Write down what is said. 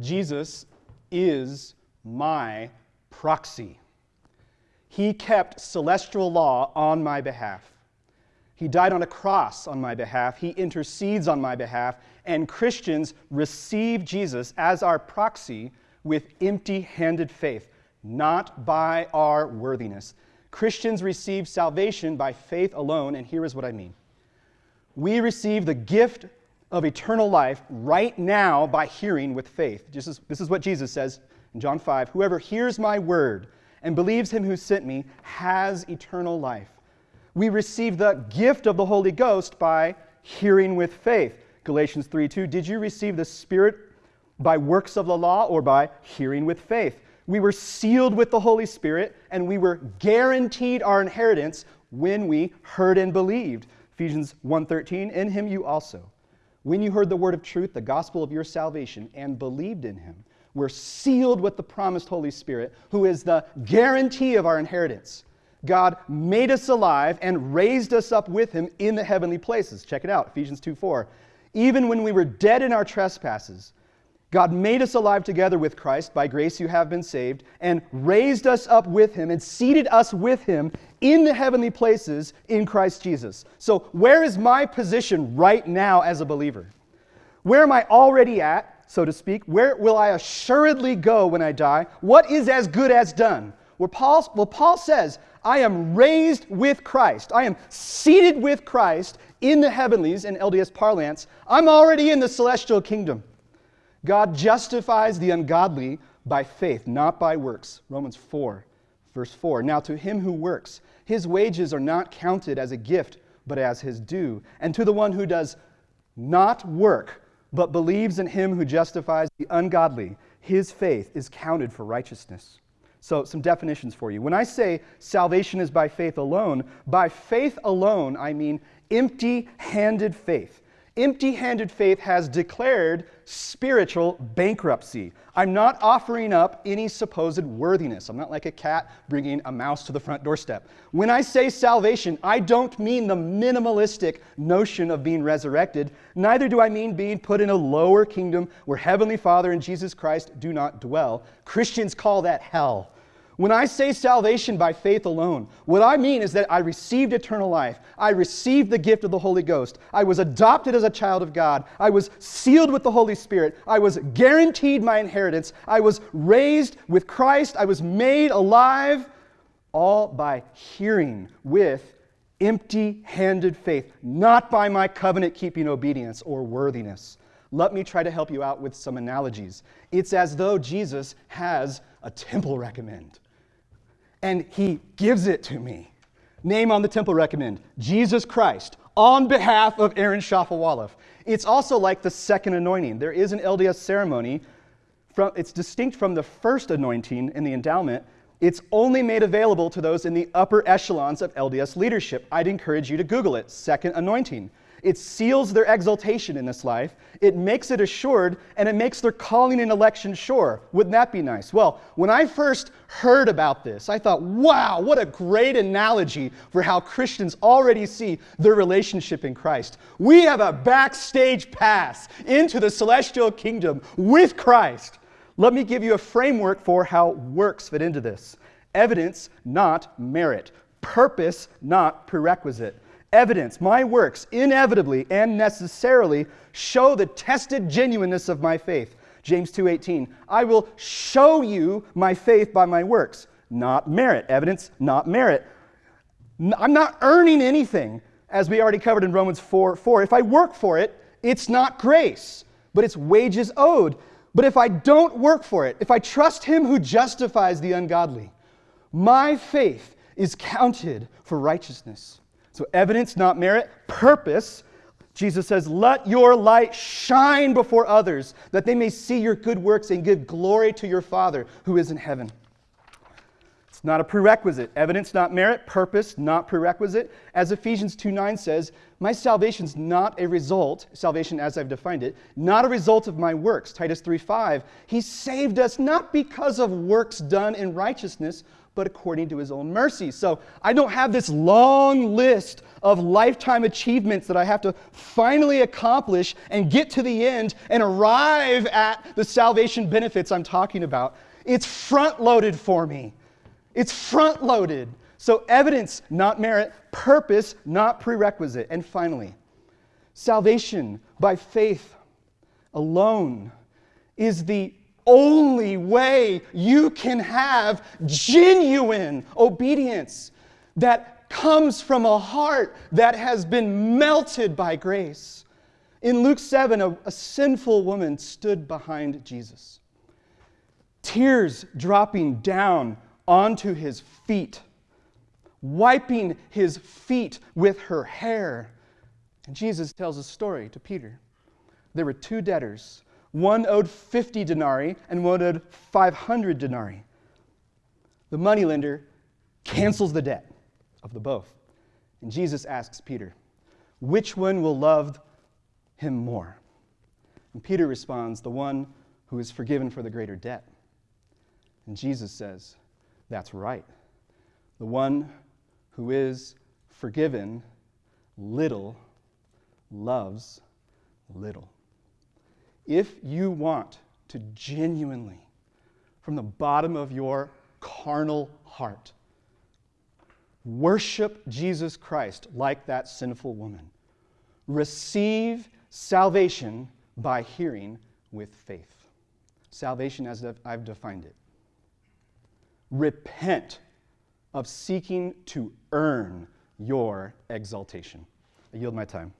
Jesus is my proxy. He kept celestial law on my behalf. He died on a cross on my behalf. He intercedes on my behalf. And Christians receive Jesus as our proxy with empty handed faith, not by our worthiness. Christians receive salvation by faith alone, and here is what I mean. We receive the gift of eternal life right now by hearing with faith. This is, this is what Jesus says in John 5 Whoever hears my word and believes him who sent me has eternal life. We receive the gift of the Holy Ghost by hearing with faith. Galatians 3 2. Did you receive the Spirit by works of the law or by hearing with faith? We were sealed with the Holy Spirit and we were guaranteed our inheritance when we heard and believed. Ephesians 1:13 In him you also when you heard the word of truth the gospel of your salvation and believed in him were sealed with the promised Holy Spirit who is the guarantee of our inheritance. God made us alive and raised us up with him in the heavenly places. Check it out, Ephesians 2 4. Even when we were dead in our trespasses, God made us alive together with Christ. By grace you have been saved, and raised us up with him and seated us with him in the heavenly places in Christ Jesus. So, where is my position right now as a believer? Where am I already at, so to speak? Where will I assuredly go when I die? What is as good as done? Where Paul, well, Paul says, I am raised with Christ. I am seated with Christ in the heavenlies, in LDS parlance. I'm already in the celestial kingdom. God justifies the ungodly by faith, not by works. Romans 4, verse 4. Now, to him who works, his wages are not counted as a gift, but as his due. And to the one who does not work, but believes in him who justifies the ungodly, his faith is counted for righteousness. So, some definitions for you. When I say salvation is by faith alone, by faith alone, I mean empty handed faith. Empty handed faith has declared spiritual bankruptcy. I'm not offering up any supposed worthiness. I'm not like a cat bringing a mouse to the front doorstep. When I say salvation, I don't mean the minimalistic notion of being resurrected. Neither do I mean being put in a lower kingdom where Heavenly Father and Jesus Christ do not dwell. Christians call that hell. When I say salvation by faith alone, what I mean is that I received eternal life. I received the gift of the Holy Ghost. I was adopted as a child of God. I was sealed with the Holy Spirit. I was guaranteed my inheritance. I was raised with Christ. I was made alive, all by hearing with empty handed faith, not by my covenant keeping obedience or worthiness. Let me try to help you out with some analogies. It's as though Jesus has a temple recommend and he gives it to me. Name on the temple recommend Jesus Christ on behalf of Aaron Shafovaloff. It's also like the second anointing. There is an LDS ceremony. From, it's distinct from the first anointing in the endowment. It's only made available to those in the upper echelons of LDS leadership. I'd encourage you to Google it second anointing. It seals their exaltation in this life, it makes it assured, and it makes their calling and election sure. Wouldn't that be nice? Well, when I first heard about this, I thought, wow, what a great analogy for how Christians already see their relationship in Christ. We have a backstage pass into the celestial kingdom with Christ. Let me give you a framework for how works fit into this evidence, not merit, purpose, not prerequisite evidence, my works, inevitably and necessarily show the tested genuineness of my faith. James 2:18. I will show you my faith by my works, not merit. Evidence, not merit. I'm not earning anything, as we already covered in Romans 4 4. If I work for it, it's not grace, but it's wages owed. But if I don't work for it, if I trust him who justifies the ungodly, my faith is counted for righteousness. So, evidence, not merit. Purpose. Jesus says, Let your light shine before others, that they may see your good works and give glory to your Father who is in heaven. Not a prerequisite. Evidence, not merit. Purpose, not prerequisite. As Ephesians 2 9 says, my salvation's not a result, salvation as I've defined it, not a result of my works. Titus 3 5, he saved us not because of works done in righteousness, but according to his own mercy. So I don't have this long list of lifetime achievements that I have to finally accomplish and get to the end and arrive at the salvation benefits I'm talking about. It's front loaded for me. It's front loaded. So evidence, not merit, purpose, not prerequisite. And finally, salvation by faith alone is the only way you can have genuine obedience that comes from a heart that has been melted by grace. In Luke 7, a, a, sinful woman stood behind Jesus, tears dropping down onto his feet, wiping his feet with her hair. And Jesus tells a story to Peter. There were two debtors one owed 50 denarii and one owed 500 denarii. The moneylender cancels the debt of the both. And Jesus asks Peter, Which one will love him more? And Peter responds, The one who is forgiven for the greater debt. And Jesus says, That's right. The one who is forgiven little loves little. If you want to genuinely, from the bottom of your carnal heart, worship Jesus Christ like that sinful woman, receive salvation by hearing with faith. Salvation as I've defined it. Repent of seeking to earn your exaltation. I yield my time.